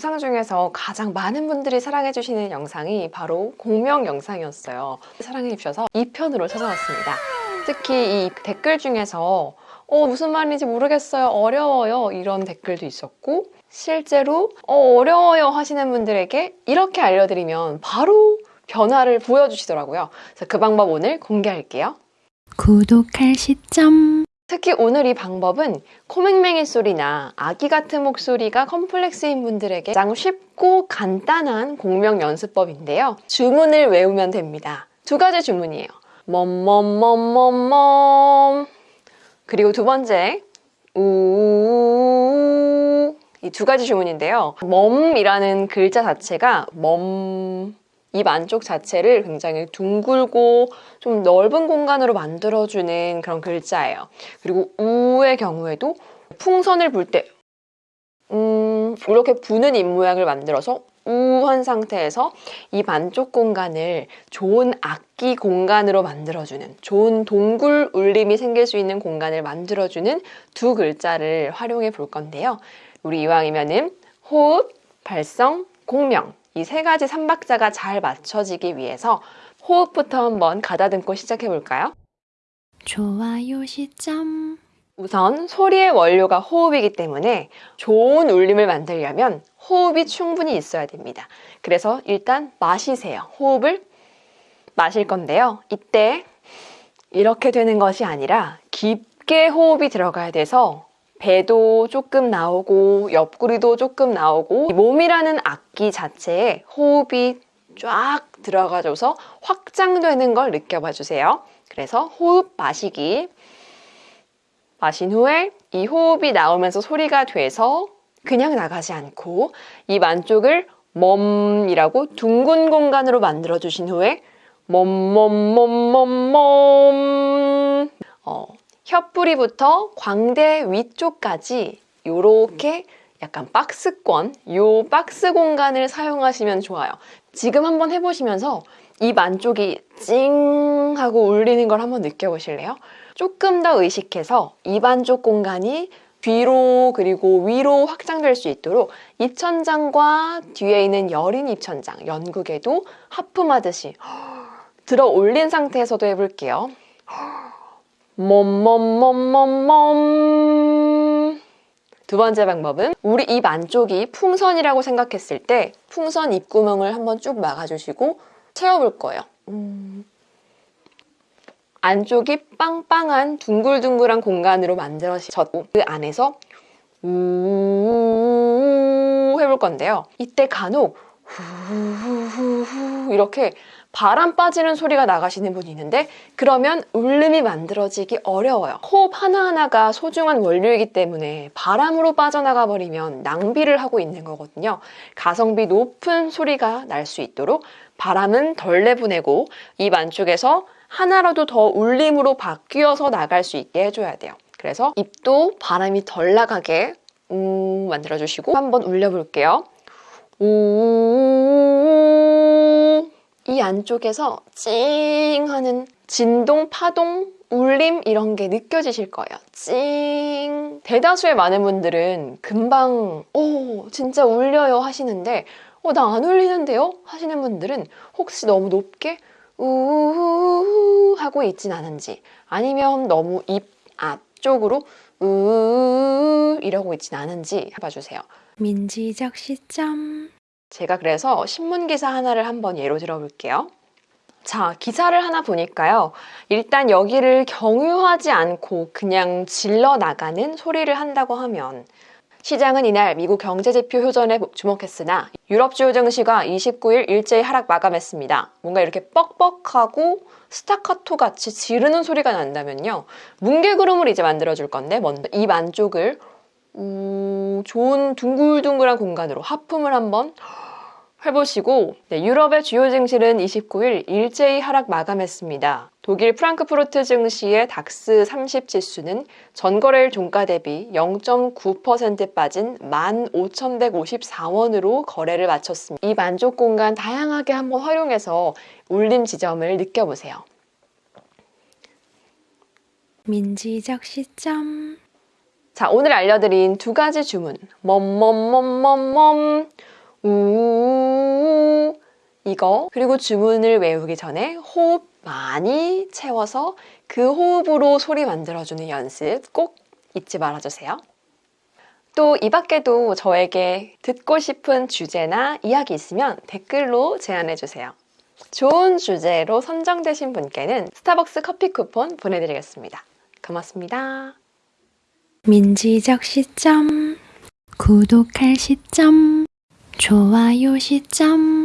영상 중에서 가장 많은 분들이 사랑해주시는 영상이 바로 공명 영상이었어요. 사랑해주셔서 2편으로 찾아왔습니다. 특히 이 댓글 중에서 어, 무슨 말인지 모르겠어요. 어려워요. 이런 댓글도 있었고 실제로 어, 어려워요 하시는 분들에게 이렇게 알려드리면 바로 변화를 보여주시더라고요. 그래서 그 방법 오늘 공개할게요. 구독할 시점 특히 오늘 이 방법은 코맹맹이 소리나 아기 같은 목소리가 컴플렉스인 분들에게 가장 쉽고 간단한 공명 연습법인데요. 주문을 외우면 됩니다. 두 가지 주문이에요. 멈멈멈멈멈 그리고 두 번째 우 이 두 가지 주문인데요. 멈이라는 글자 자체가 멈 입 안쪽 자체를 굉장히 둥글고 좀 넓은 공간으로 만들어주는 그런 글자예요. 그리고 우의 경우에도 풍선을 불 때 음, 이렇게 부는 입 모양을 만들어서 우한 상태에서 입 안쪽 공간을 좋은 악기 공간으로 만들어주는 좋은 동굴 울림이 생길 수 있는 공간을 만들어주는 두 글자를 활용해 볼 건데요. 우리 이왕이면은 호흡, 발성, 공명 이 세 가지 삼박자가 잘 맞춰지기 위해서 호흡부터 한번 가다듬고 시작해 볼까요? 좋아요 시점 우선 소리의 원료가 호흡이기 때문에 좋은 울림을 만들려면 호흡이 충분히 있어야 됩니다. 그래서 일단 마시세요. 호흡을 마실 건데요. 이때 이렇게 되는 것이 아니라 깊게 호흡이 들어가야 돼서 배도 조금 나오고 옆구리도 조금 나오고 몸이라는 악기 자체에 호흡이 쫙 들어가줘서 확장되는 걸 느껴봐 주세요. 그래서 호흡 마시기 마신 후에 이 호흡이 나오면서 소리가 돼서 그냥 나가지 않고 입 안쪽을 멈이라고 둥근 공간으로 만들어 주신 후에 멈멈멈멈멈 어, 혀뿌리부터 광대 위쪽까지 이렇게 약간 박스권, 요 박스 공간을 사용하시면 좋아요. 지금 한번 해보시면서 입 안쪽이 찡 하고 울리는 걸 한번 느껴보실래요? 조금 더 의식해서 입 안쪽 공간이 뒤로 그리고 위로 확장될 수 있도록 입천장과 뒤에 있는 여린 입천장, 연국에도 하품하듯이 들어 올린 상태에서도 해볼게요. 멈멈멈멈멈 두 번째 방법은 우리 입 안쪽이 풍선이라고 생각했을 때 풍선 입구멍을 한번 쭉 막아주시고 채워볼 거예요. 음. 안쪽이 빵빵한 둥글둥글한 공간으로 만들어졌고 그 안에서 우 해볼 건데요. 이때 간혹 후 이렇게 바람 빠지는 소리가 나가시는 분이 있는데 그러면 울림이 만들어지기 어려워요. 호흡 하나하나가 소중한 원료이기 때문에 바람으로 빠져나가 버리면 낭비를 하고 있는 거거든요. 가성비 높은 소리가 날 수 있도록 바람은 덜 내보내고 입 안쪽에서 하나라도 더 울림으로 바뀌어서 나갈 수 있게 해줘야 돼요. 그래서 입도 바람이 덜 나가게 음 만들어주시고 한번 울려볼게요. 우... 이 안쪽에서 찡 하는 진동, 파동, 울림 이런 게 느껴지실 거예요. 찡. 대다수의 많은 분들은 금방 오 진짜 울려요 하시는데 어 나 안 울리는데요? 하시는 분들은 혹시 너무 높게 우우우 하고 있진 않은지 아니면 너무 입 앞쪽으로 우우 이러고 있진 않은지 해봐주세요. 민지적 시점 제가 그래서 신문기사 하나를 한번 예로 들어볼게요. 자, 기사를 하나 보니까요. 일단 여기를 경유하지 않고 그냥 질러 나가는 소리를 한다고 하면 시장은 이날 미국 경제지표 효전에 주목했으나 유럽 주요 증시가 29일 일제히 하락 마감했습니다. 뭔가 이렇게 뻑뻑하고 스타카토 같이 지르는 소리가 난다면요. 뭉게구름을 이제 만들어줄 건데 먼저 입 안쪽을 우, 좋은 둥글둥글한 공간으로 하품을 한번 해보시고 네, 유럽의 주요 증시는 29일 일제히 하락 마감했습니다. 독일 프랑크푸르트 증시의 닥스 30 지수는 전거래일 종가 대비 0.9% 빠진 15,154원으로 거래를 마쳤습니다. 이 만족 공간 다양하게 한번 활용해서 울림 지점을 느껴보세요. 민지적 시점 자, 오늘 알려드린 두 가지 주문. 멈멈멈멈멈, 우 이거. 그리고 주문을 외우기 전에 호흡 많이 채워서 그 호흡으로 소리 만들어주는 연습 꼭 잊지 말아주세요. 또 이 밖에도 저에게 듣고 싶은 주제나 이야기 있으면 댓글로 제안해주세요. 좋은 주제로 선정되신 분께는 스타벅스 커피 쿠폰 보내드리겠습니다. 고맙습니다. 민지적 시점 구독할 시점 좋아요 시점